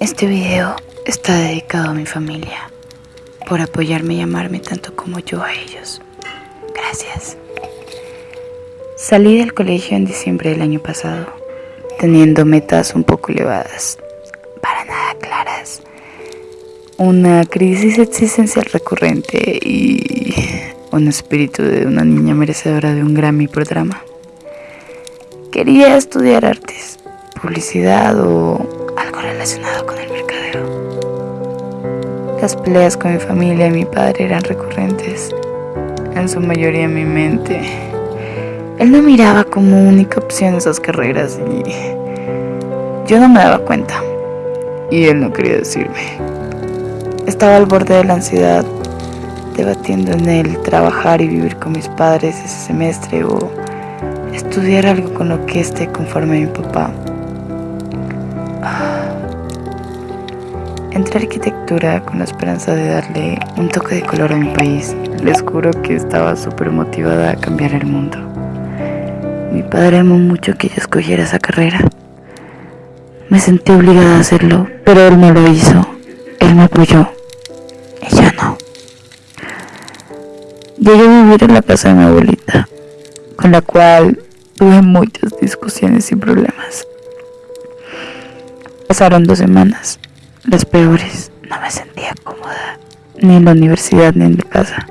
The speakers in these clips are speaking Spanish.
Este video está dedicado a mi familia por apoyarme y amarme tanto como yo a ellos. Gracias. Salí del colegio en diciembre del año pasado, teniendo metas un poco elevadas, para nada claras. Una crisis existencial recurrente y un espíritu de una niña merecedora de un Grammy por drama. Quería estudiar artes, publicidad o relacionado con el mercadeo. Las peleas con mi familia y mi padre eran recurrentes, en su mayoría en mi mente. Él no miraba como única opción esas carreras y yo no me daba cuenta. Y él no quería decirme. Estaba al borde de la ansiedad, debatiendo en él trabajar y vivir con mis padres ese semestre o estudiar algo con lo que esté conforme a mi papá. Entré a arquitectura con la esperanza de darle un toque de color a mi país. Les juro que estaba súper motivada a cambiar el mundo. Mi padre amó mucho que yo escogiera esa carrera. Me sentí obligada a hacerlo, pero él no lo hizo. Él me apoyó. Y yo no. Llegué a vivir en la casa de mi abuelita, con la cual tuve muchas discusiones sin problemas. Pasaron dos semanas las peores. No me sentía cómoda, ni en la universidad ni en mi casa.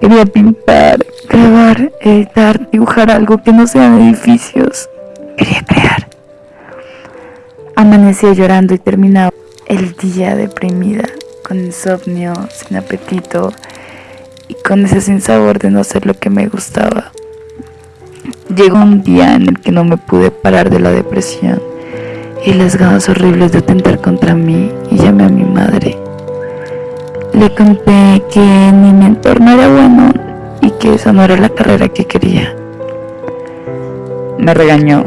Quería pintar, grabar, editar, dibujar algo que no sean edificios. Quería crear. Amanecía llorando y terminaba el día deprimida, con insomnio, sin apetito y con ese sinsabor de no hacer lo que me gustaba. Llegó un día en el que no me pude parar de la depresión y las ganas horribles de atentar contra mí y llamé a mi madre. Le conté que ni mi entorno era bueno y que esa no era la carrera que quería. Me regañó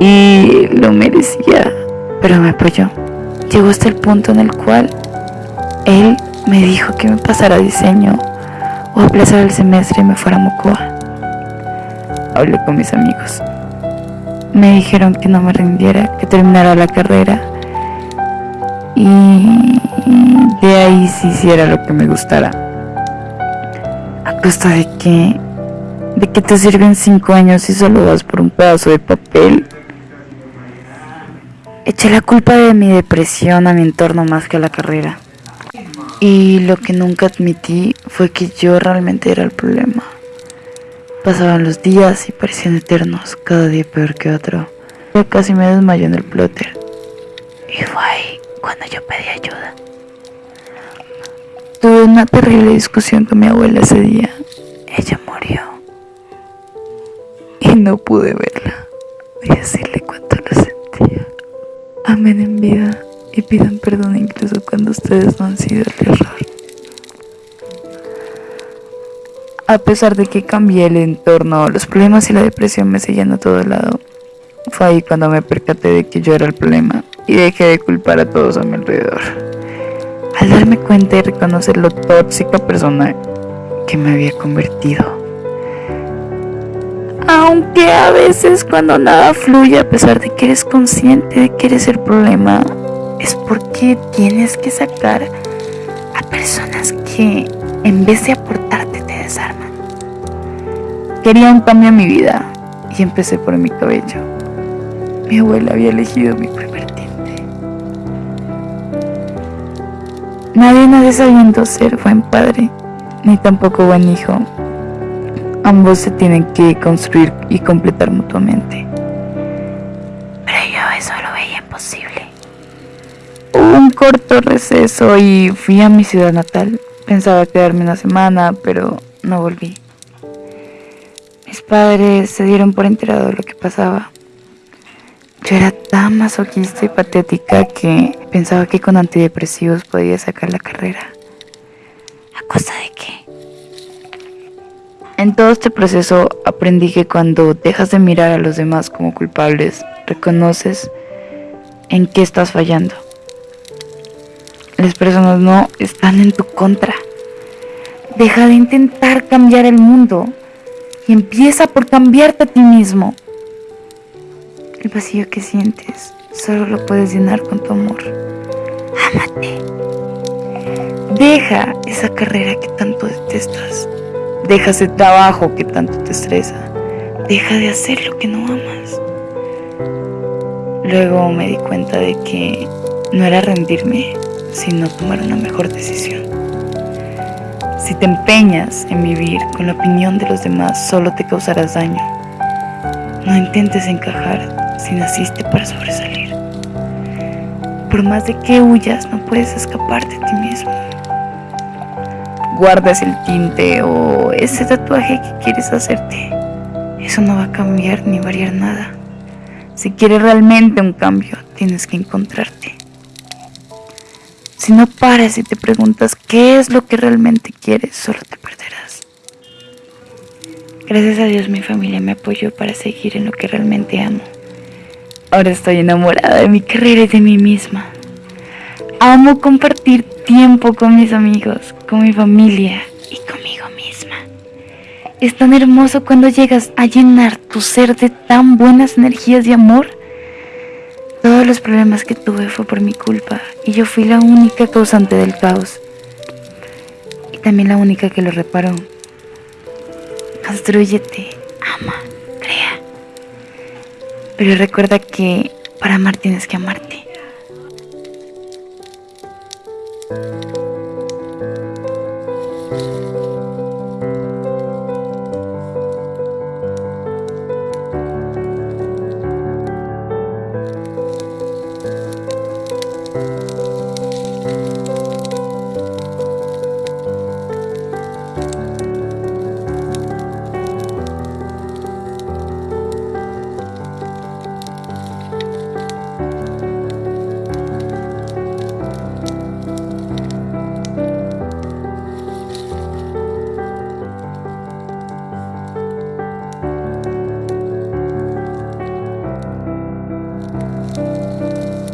y lo merecía, pero me apoyó. Llegó hasta el punto en el cual él me dijo que me pasara diseño o aplazar el semestre y me fuera a Mocoa. Hablé con mis amigos. Me dijeron que no me rindiera, que terminara la carrera y de ahí si hiciera lo que me gustara. A costa de que, de que te sirven cinco años y solo vas por un pedazo de papel. Eché la culpa de mi depresión a mi entorno más que a la carrera. Y lo que nunca admití fue que yo realmente era el problema. Pasaban los días y parecían eternos, cada día peor que otro. Ya casi me desmayó en el plotter. Y fue ahí cuando yo pedí ayuda. Tuve una terrible discusión con mi abuela ese día. Ella murió. Y no pude verla y decirle cuánto lo sentía. Amén en vida y pidan perdón incluso cuando ustedes no han sido el error. A pesar de que cambié el entorno, los problemas y la depresión me seguían a todo lado. Fue ahí cuando me percaté de que yo era el problema y dejé de culpar a todos a mi alrededor. Al darme cuenta y reconocer lo tóxica persona que me había convertido. Aunque a veces cuando nada fluye, a pesar de que eres consciente de que eres el problema, es porque tienes que sacar a personas que en vez de aportarte te desarman. Quería un cambio en mi vida y empecé por mi cabello. Mi abuela había elegido mi primer tinte. Nadie nace sabiendo ser buen padre, ni tampoco buen hijo. Ambos se tienen que construir y completar mutuamente. Pero yo eso lo veía imposible. Hubo un corto receso y fui a mi ciudad natal. Pensaba quedarme una semana, pero no volví. Mis padres se dieron por enterado de lo que pasaba. Yo era tan masoquista y patética que pensaba que con antidepresivos podía sacar la carrera. ¿A costa de qué? En todo este proceso aprendí que cuando dejas de mirar a los demás como culpables, reconoces en qué estás fallando. Las personas no están en tu contra. Deja de intentar cambiar el mundo y empieza por cambiarte a ti mismo. El vacío que sientes solo lo puedes llenar con tu amor. Ámate. Deja esa carrera que tanto detestas. Deja ese trabajo que tanto te estresa. Deja de hacer lo que no amas. Luego me di cuenta de que no era rendirme, sino tomar una mejor decisión. Si te empeñas en vivir con la opinión de los demás, solo te causarás daño. No intentes encajar si naciste para sobresalir. Por más de que huyas, no puedes escapar de ti mismo. Guardas el tinte o ese tatuaje que quieres hacerte. Eso no va a cambiar ni variar nada. Si quieres realmente un cambio, tienes que encontrarte. Si no paras y te preguntas qué es lo que realmente quieres, solo te perderás. Gracias a Dios mi familia me apoyó para seguir en lo que realmente amo. Ahora estoy enamorada de mi carrera y de mí misma. Amo compartir tiempo con mis amigos, con mi familia y conmigo misma. Es tan hermoso cuando llegas a llenar tu ser de tan buenas energías y amor todos los problemas que tuve fue por mi culpa y yo fui la única causante del caos. Y también la única que lo reparó. Construyete, ama, crea. Pero recuerda que para amar tienes que amarte.